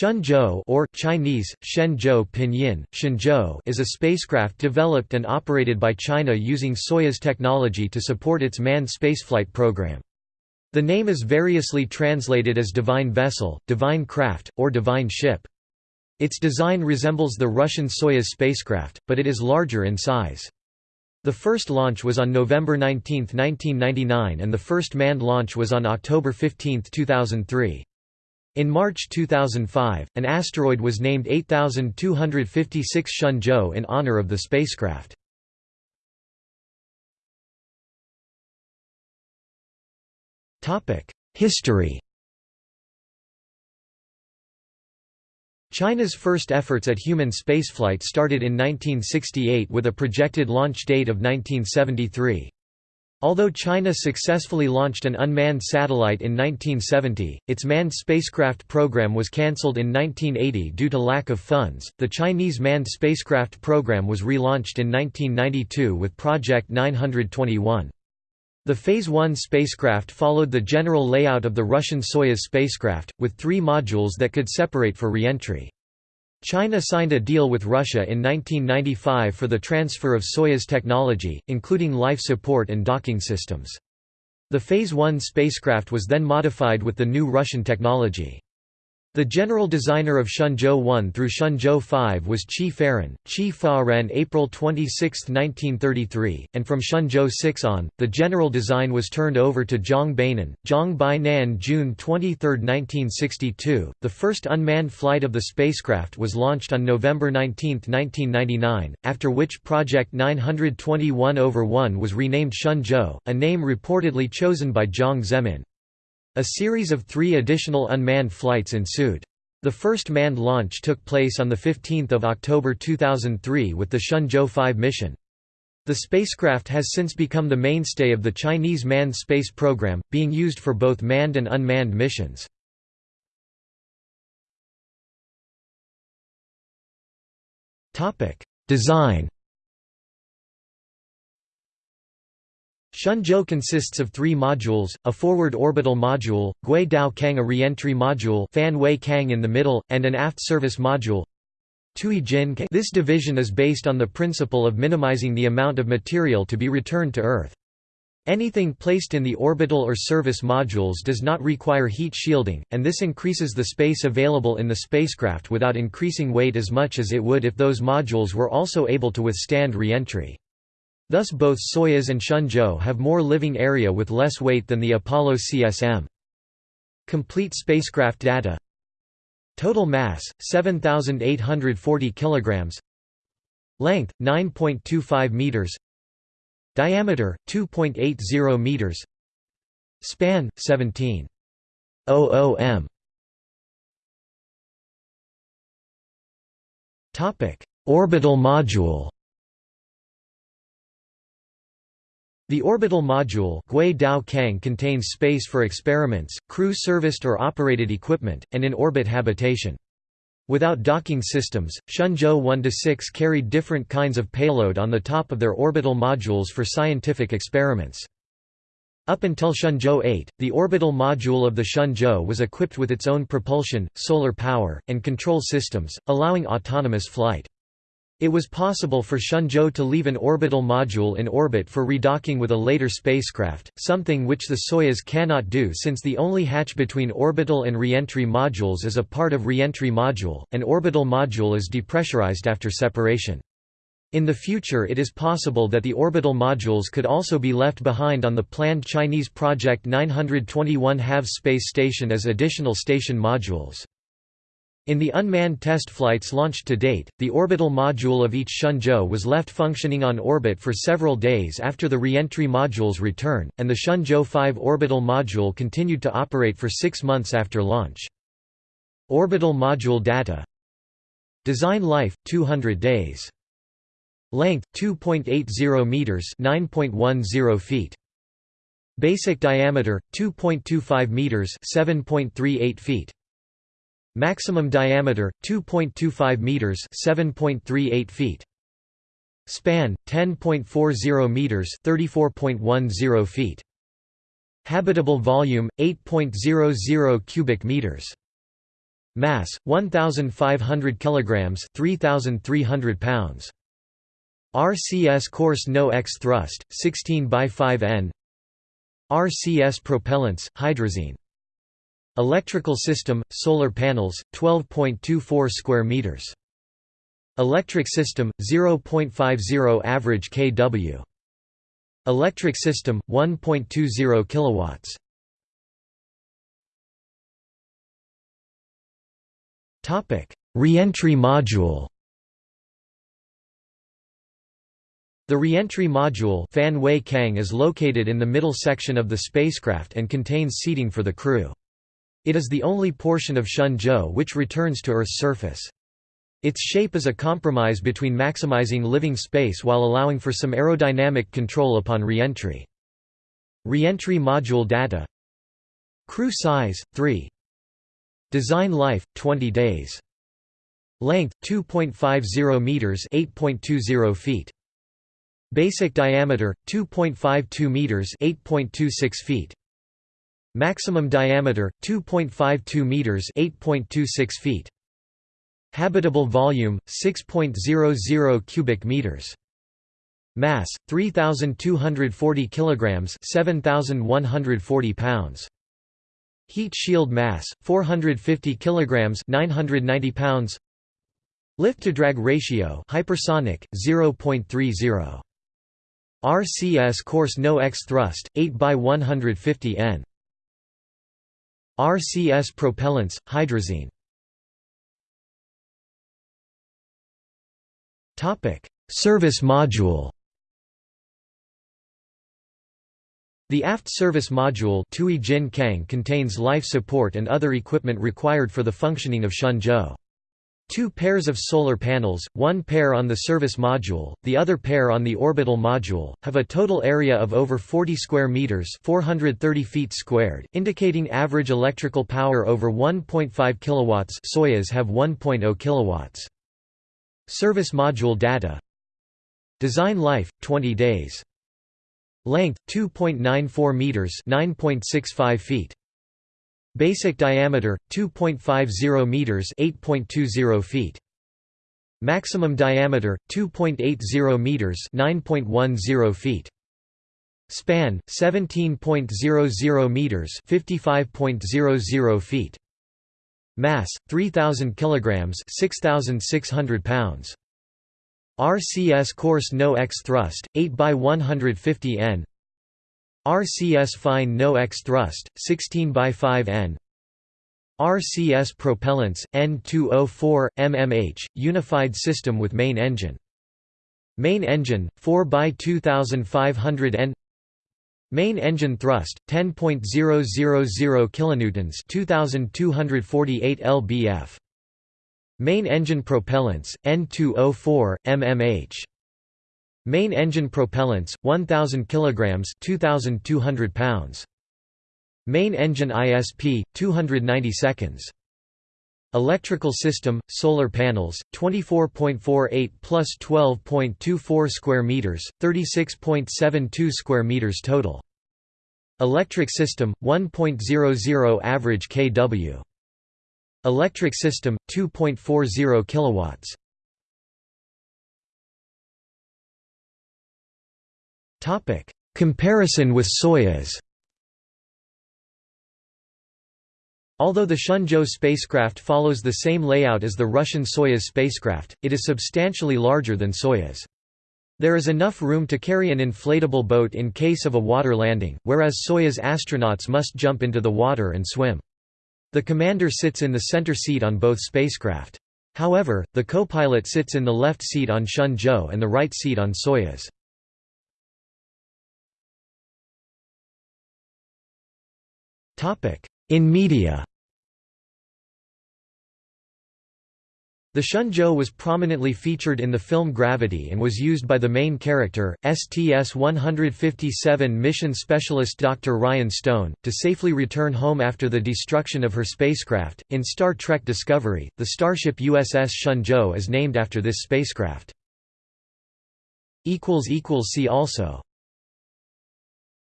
Shenzhou or Chinese Shenzhou Pinyin Shenzhou is a spacecraft developed and operated by China using Soyuz technology to support its manned spaceflight program. The name is variously translated as divine vessel, divine craft, or divine ship. Its design resembles the Russian Soyuz spacecraft, but it is larger in size. The first launch was on November 19, 1999 and the first manned launch was on October 15, 2003. In March 2005, an asteroid was named 8256 Shenzhou in honor of the spacecraft. History China's first efforts at human spaceflight started in 1968 with a projected launch date of 1973. Although China successfully launched an unmanned satellite in 1970, its manned spacecraft program was cancelled in 1980 due to lack of funds. The Chinese manned spacecraft program was relaunched in 1992 with Project 921. The Phase 1 spacecraft followed the general layout of the Russian Soyuz spacecraft, with three modules that could separate for re-entry. China signed a deal with Russia in 1995 for the transfer of Soyuz technology, including life support and docking systems. The Phase 1 spacecraft was then modified with the new Russian technology. The general designer of Shenzhou 1 through Shenzhou 5 was Qi Faren, Qi Fa Ren April 26, 1933, and from Shenzhou 6 on, the general design was turned over to Zhang Bainan, Zhang Bainan June 23, 1962. The first unmanned flight of the spacecraft was launched on November 19, 1999, after which Project 921 Over 1 was renamed Shenzhou, a name reportedly chosen by Jiang Zemin. A series of three additional unmanned flights ensued. The first manned launch took place on 15 October 2003 with the Shenzhou 5 mission. The spacecraft has since become the mainstay of the Chinese manned space program, being used for both manned and unmanned missions. Design Shenzhou consists of three modules, a forward orbital module, Gui Dao Kang a re-entry module Fan Wei Kang in the middle, and an aft service module. This division is based on the principle of minimizing the amount of material to be returned to Earth. Anything placed in the orbital or service modules does not require heat shielding, and this increases the space available in the spacecraft without increasing weight as much as it would if those modules were also able to withstand re-entry. Thus both Soyuz and Shenzhou have more living area with less weight than the Apollo CSM. Complete spacecraft data. Total mass 7840 kilograms. Length 9.25 meters. Diameter 2.80 meters. Span 17 m. Topic. Orbital module The orbital module contains space for experiments, crew-serviced or operated equipment, and in-orbit habitation. Without docking systems, Shenzhou 1–6 carried different kinds of payload on the top of their orbital modules for scientific experiments. Up until Shenzhou 8, the orbital module of the Shenzhou was equipped with its own propulsion, solar power, and control systems, allowing autonomous flight. It was possible for Shenzhou to leave an orbital module in orbit for redocking with a later spacecraft, something which the Soyuz cannot do since the only hatch between orbital and reentry modules is a part of reentry module. An orbital module is depressurized after separation. In the future it is possible that the orbital modules could also be left behind on the planned Chinese Project 921 HAV space station as additional station modules. In the unmanned test flights launched to date, the orbital module of each Shenzhou was left functioning on orbit for several days after the re-entry module's return, and the Shenzhou 5 orbital module continued to operate for six months after launch. Orbital module data Design life, 200 days. Length, 2.80 meters 9.10 feet. Basic diameter, 2.25 meters 7.38 feet. Maximum diameter 2.25 meters, 7.38 feet. Span 10.40 meters, 34.10 feet. Habitable volume 8.00 cubic meters. Mass 1500 kilograms, 3300 pounds. RCS coarse no X thrust 16 by 5 N. RCS propellants hydrazine. Electrical system solar panels 12.24 square meters. Electric system 0.50 average kW. Electric system 1.20 kilowatts. Topic: Reentry module. The reentry module Fan Wei Kang is located in the middle section of the spacecraft and contains seating for the crew. It is the only portion of Shenzhou which returns to Earth's surface. Its shape is a compromise between maximizing living space while allowing for some aerodynamic control upon reentry. Reentry module data. Crew size, 3 Design life, 20 days. Length, 2.50 meters 8.20 feet. Basic diameter, 2.52 meters 8.26 feet Maximum diameter, 2.52 meters 8.26 feet Habitable volume 6.00 cubic meters. Mass 3240 kilograms, 7140 pounds. Heat shield mass 450 kilograms, 990 pounds. Lift to drag ratio hypersonic 0.30. RCS coarse no X thrust 8 by 150 N. RCS propellants hydrazine Service module The aft service module contains life support and other equipment required for the functioning of Shenzhou. Two pairs of solar panels, one pair on the service module, the other pair on the orbital module, have a total area of over 40 square meters, 430 feet squared, indicating average electrical power over 1.5 kilowatts. Soyuz have 1.0 kilowatts. Service module data Design life 20 days Length 2.94 meters 9.65 feet Basic diameter 2.50 meters 8.20 feet Maximum diameter 2.80 meters 9.10 feet Span 17.00 meters 55.00 feet Mass 3000 kilograms, 6600 pounds. RCS coarse no X thrust 8 by 150 N. RCS fine no X thrust 16 by 5 N. RCS propellants N2O4 mmH unified system with main engine. Main engine 4 by 2500 N Main engine thrust 10.000 kilonewtons 2248 lbf Main engine propellants N2O4 mmH Main engine propellants 1000 kilograms 2200 pounds Main engine ISP 290 seconds Electrical system, solar panels, 24.48 plus 12.24 square meters, 36.72 square meters total. Electric system, 1.00 average kW. Electric system, 2.40 kilowatts. Topic: Comparison with Soyuz. Although the Shenzhou spacecraft follows the same layout as the Russian Soyuz spacecraft, it is substantially larger than Soyuz. There is enough room to carry an inflatable boat in case of a water landing, whereas Soyuz astronauts must jump into the water and swim. The commander sits in the center seat on both spacecraft. However, the co-pilot sits in the left seat on Shenzhou and the right seat on Soyuz. In media The Shenzhou was prominently featured in the film Gravity and was used by the main character, STS-157 mission specialist Dr. Ryan Stone, to safely return home after the destruction of her spacecraft. In Star Trek Discovery, the starship USS Shenzhou is named after this spacecraft. See also